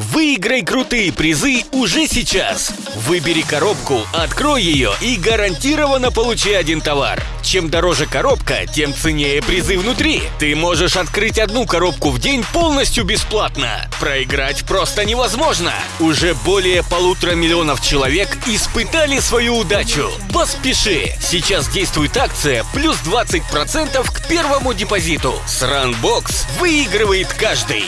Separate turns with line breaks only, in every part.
Выиграй крутые призы уже сейчас. Выбери коробку, открой ее и гарантированно получи один товар. Чем дороже коробка, тем ценнее призы внутри. Ты можешь открыть одну коробку в день полностью бесплатно. Проиграть просто невозможно. Уже более полутора миллионов человек испытали свою удачу. Поспеши! Сейчас действует акция плюс 20% к первому депозиту. С Runbox выигрывает каждый.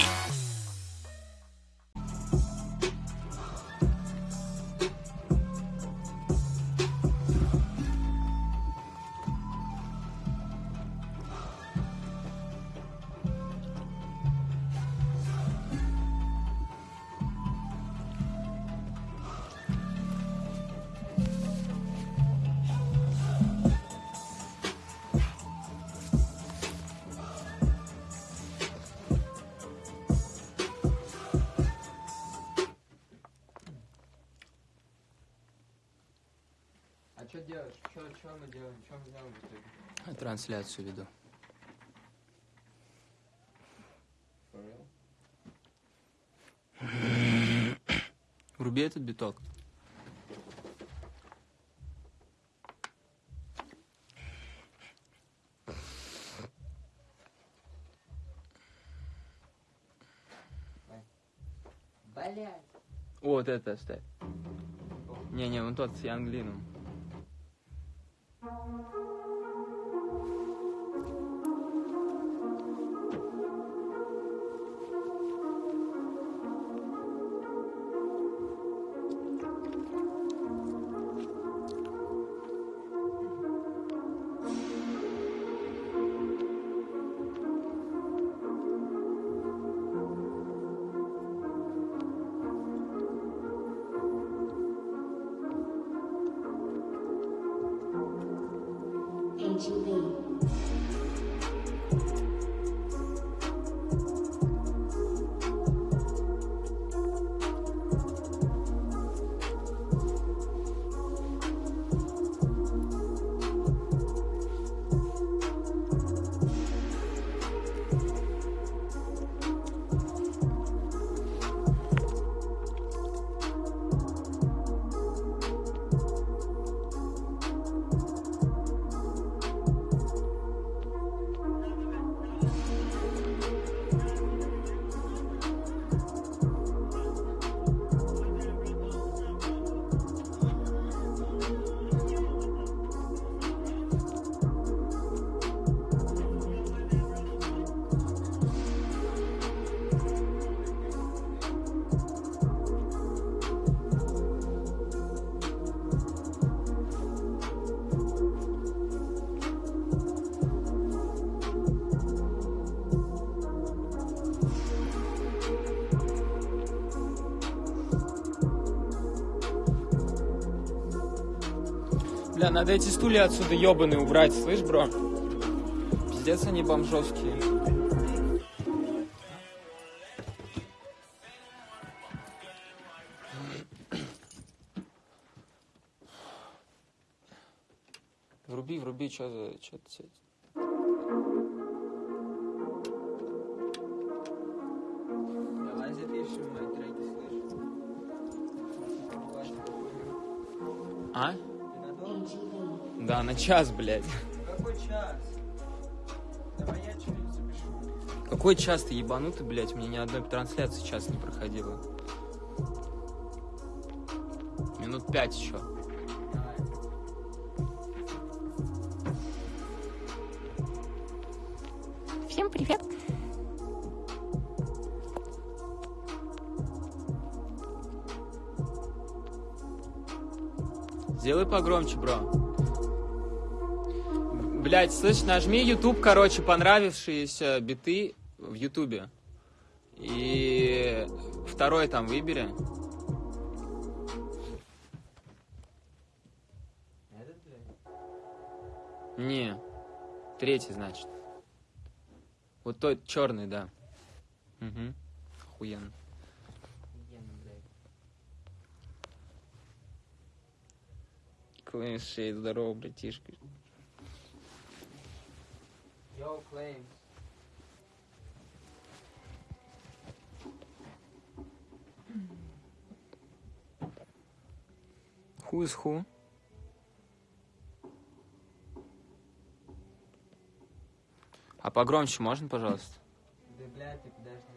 Трансляцию веду. Вруби этот биток.
Блять!
Вот это оставь. Не-не, вон тот с Янглином. Надо эти стулья отсюда ебаные убрать, слышь, бро? Пиздец они бомжовские. Вруби, вруби, что за... Чё ты... Да, на час, блядь.
Какой час? Давай я что-нибудь запишу.
Какой час ты ебанутый, блядь? У меня ни одной трансляции час не проходило. Минут пять еще.
Всем привет!
Сделай погромче, бро. Блять, слышь, нажми YouTube, короче, понравившиеся биты в Ютубе. И второй там выбери. Не, третий, значит. Вот тот черный, да. Угу. Охуенно. Шейд, здорово, братишка.
Joe claims
Who is who? А погромче можно, пожалуйста?
Да, блядь, ты подожди.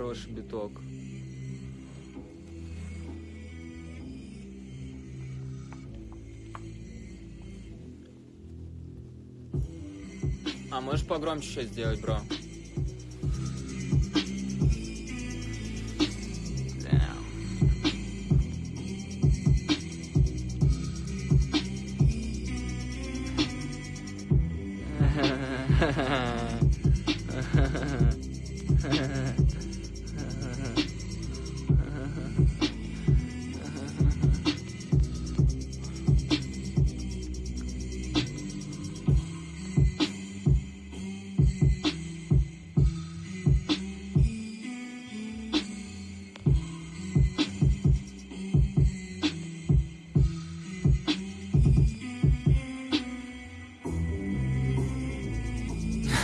Хороший биток. А можешь погромче сейчас сделать, бро?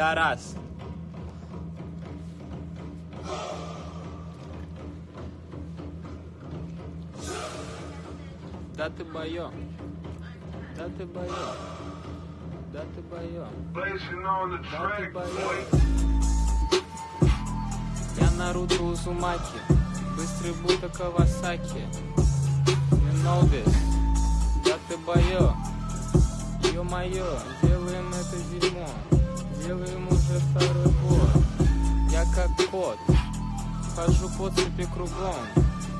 Пидорас. Да ты боё. Да ты боё. Да ты боё. Да ты боё. Я Наруто Узумаки. Быстрый будто Кавасаки. You know this. Да ты боё. Ё-моё, делаем это дерьмо. Делаем уже второй год. Я как кот. Хожу по цепи кругом.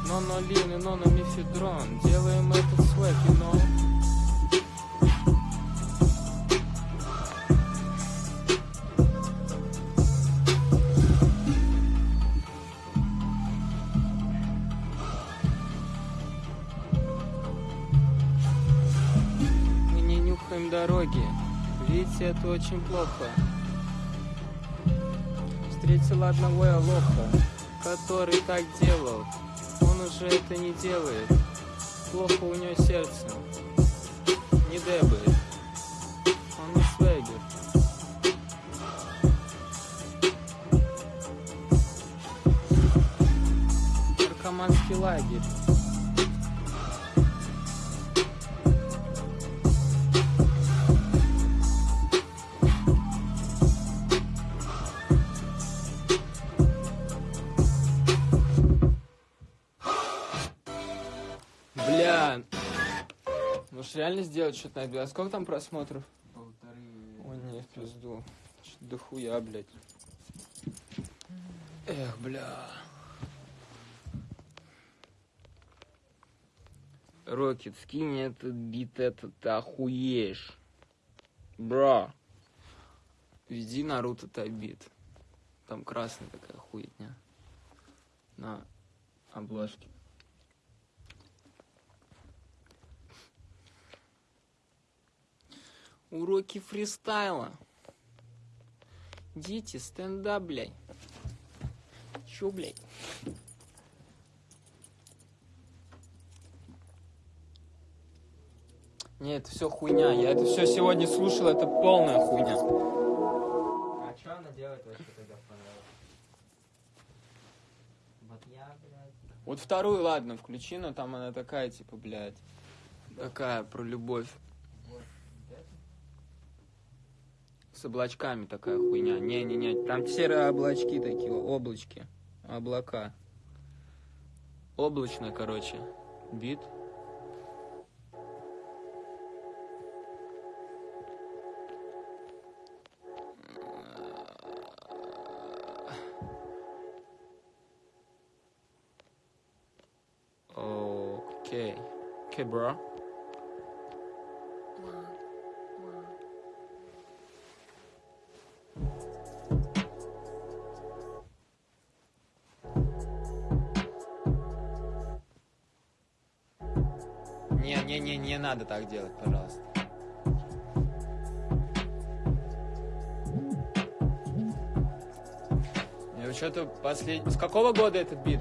Нонолин и нономифедрон. Делаем этот свэк, you know. Дороги. Видите, это очень плохо. Встретил одного я лоха, который так делал. Он уже это не делает. Плохо у него сердце. Не дебает. Он не свегер. Наркоманский лагерь. Реально сделать что-то на это? А сколько там просмотров?
Полторы.
Ой, не, в пизду. Что-то дохуя, блядь. Эх, бля. Рокет, скинь этот бит, этот ты охуеешь. Бра. Веди Наруто Тайбит. Там красная такая хуетня. На обложке. Уроки фристайла. Дети, стендап, блядь. Чё, блядь? Не, это все хуйня. Я это все сегодня слушал, это полная хуйня.
А что она делает вообще тогда понравилось? Вот я, блядь.
Вот вторую, ладно, включи, но там она такая, типа, блядь. Такая про любовь. с облачками такая хуйня. Не-не-не, там серые облачки такие, облачки, облака. Облачно, короче, бит. Окей. Okay. Okay, bro. Надо так делать, пожалуйста. Я что-то последний... С какого года этот бит?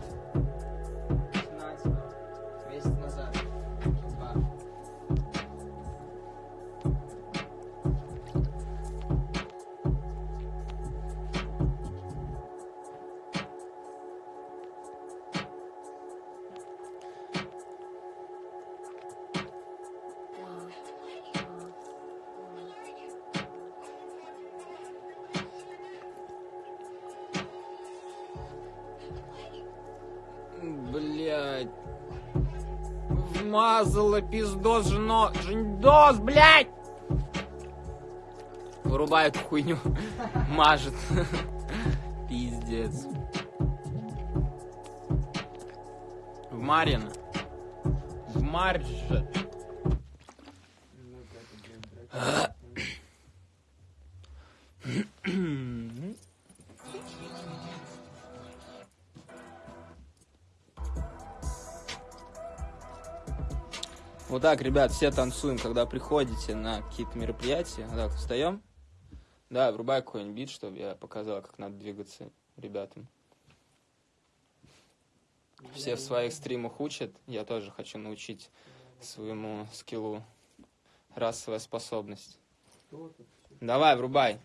Блять. Вмазала пиздос жено... Жендос, блять! Вырубай эту хуйню. Мажет. Пиздец. В Марина. В Марже. Вот так, ребят, все танцуем, когда приходите на какие-то мероприятия. Так, встаем. Да, врубай какой-нибудь бит, чтобы я показал, как надо двигаться ребятам. Все в своих стримах учат. Я тоже хочу научить своему скиллу. Расовая способность. Давай, врубай.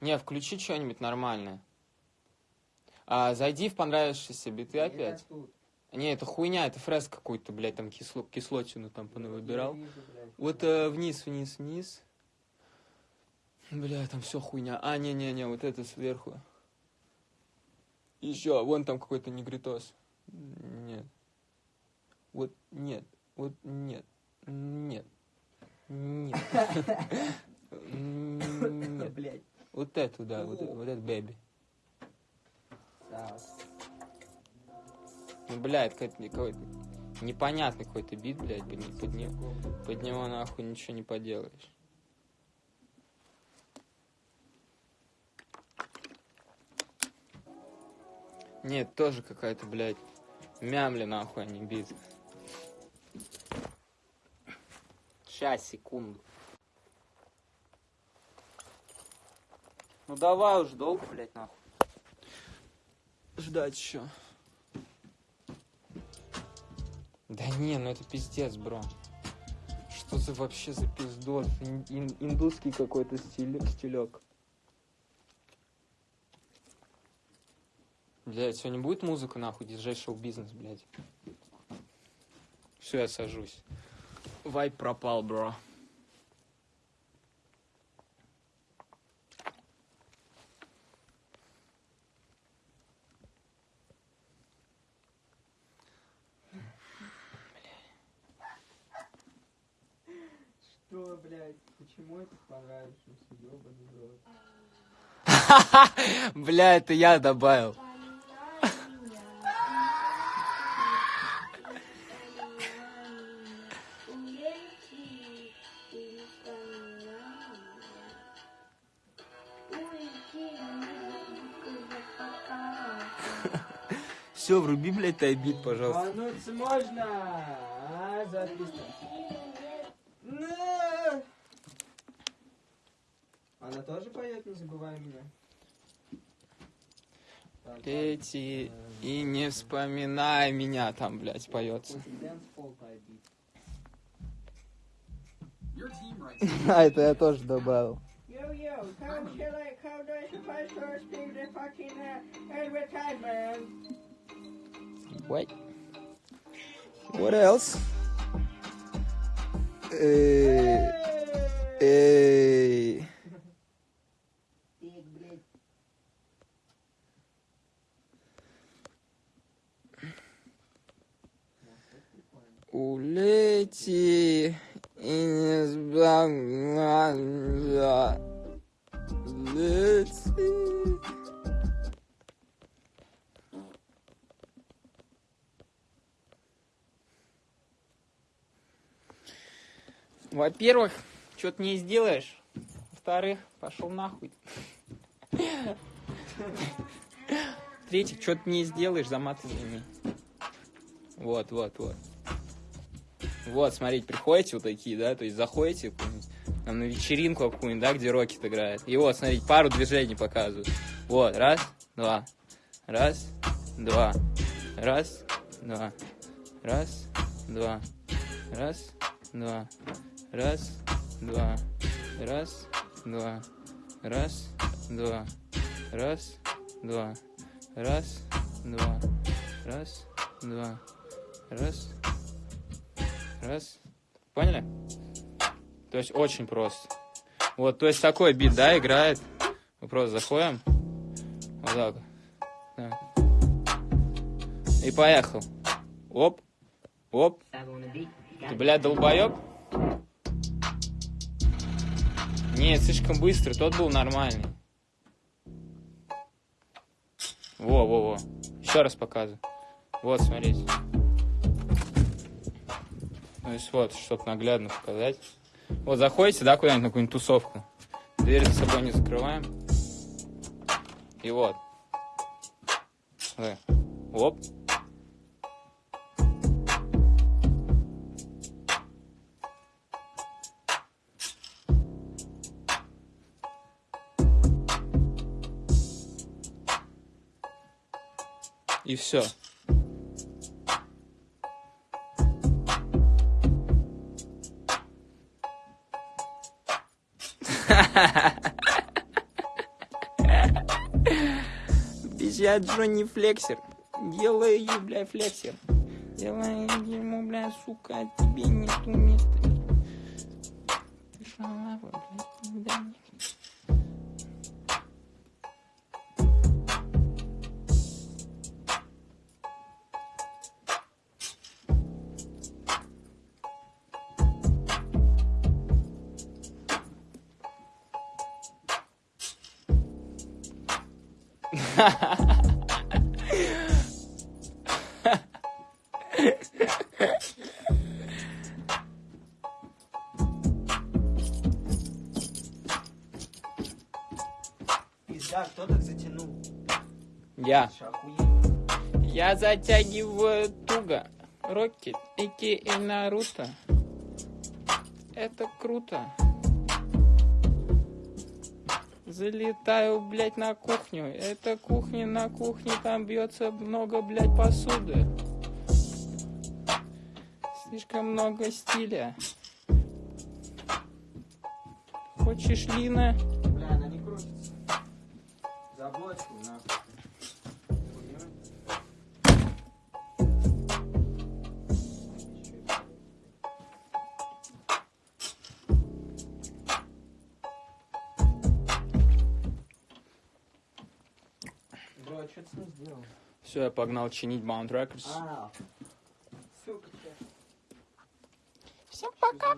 Не, включи что-нибудь нормальное. А, зайди в понравившиеся биты опять.
Тут.
Не, это хуйня, это фрез какой-то, блядь, там кисло, кислотину там понавыбирал.
Вижу, блядь.
Вот э, вниз, вниз, вниз. Бля, там все хуйня. А, не-не-не, вот это сверху. Еще, вон там какой-то негритос. Нет. Вот нет. Вот нет. Нет. Нет. Вот эту, да, вот, вот это бэби.
Да.
Ну, бля, это какой-то какой-то непонятный какой-то бит, блядь, под, не- под, не- под него нахуй ничего не поделаешь. Нет, тоже какая-то, блядь, мямля нахуй, а не бит. Сейчас, секунду. Ну давай уж долго, блядь, нахуй. Ждать еще. Да не, ну это пиздец, бро. Что за вообще за пиздос? Ин- ин- индусский какой-то стиль, стилек. Блять, сегодня будет музыка, нахуй, диджей шоу-бизнес, блядь. Все, я сажусь. Вайп пропал, бро.
Почему это понравившимся? Ёбаный в рот.
Бля, это я добавил. Все, вруби, блядь, тайбит, пожалуйста.
Рвануться можно! А, запись. На! Она тоже поет, не забывай меня.
Эти и не вспоминай меня там, блядь, поется. А, это я тоже добавил.
Yo, yo, how should I,
Во-первых, что-то не сделаешь. Во-вторых, пошел нахуй. В-третьих, что-то не сделаешь, за мат. Вот, вот, вот. Вот, смотрите, приходите вот такие, да, то есть заходите там, на вечеринку какую-нибудь, да, где Рокет играет. И вот, смотрите, пару движений показывают. Вот, раз, два, раз, два, раз, два, раз, два, раз, два, раз, два, раз, два, раз, два, раз, два, раз, два, раз, два, раз, раз. Поняли? То есть очень просто. Вот, то есть такой бит, да, играет. Мы просто заходим. Вот так. Так. И поехал. Оп. Оп. Ты, блядь, долбоеб? Нет, слишком быстро. Тот был нормальный. Во, во, во. Еще раз показываю. Вот, смотрите. То есть вот, чтобы наглядно показать. Вот заходите, да, куда-нибудь на какую-нибудь тусовку. Дверь за собой не закрываем. И вот. Оп. Все. Я Джонни Флексер. Делаю, бля, флексер. Делаю ему, бля, сука, тебе нету места.
Пизда, кто так затянул?
Я. Я затягиваю туго. Рокки, Эки и Наруто. Это круто. Залетаю, блядь, на кухню. Это кухня на кухне, там бьется много, блядь, посуды. Слишком много стиля. Хочешь Лина? Все, я погнал чинить Bound Records.
А, -а,
-а. Все,
пока.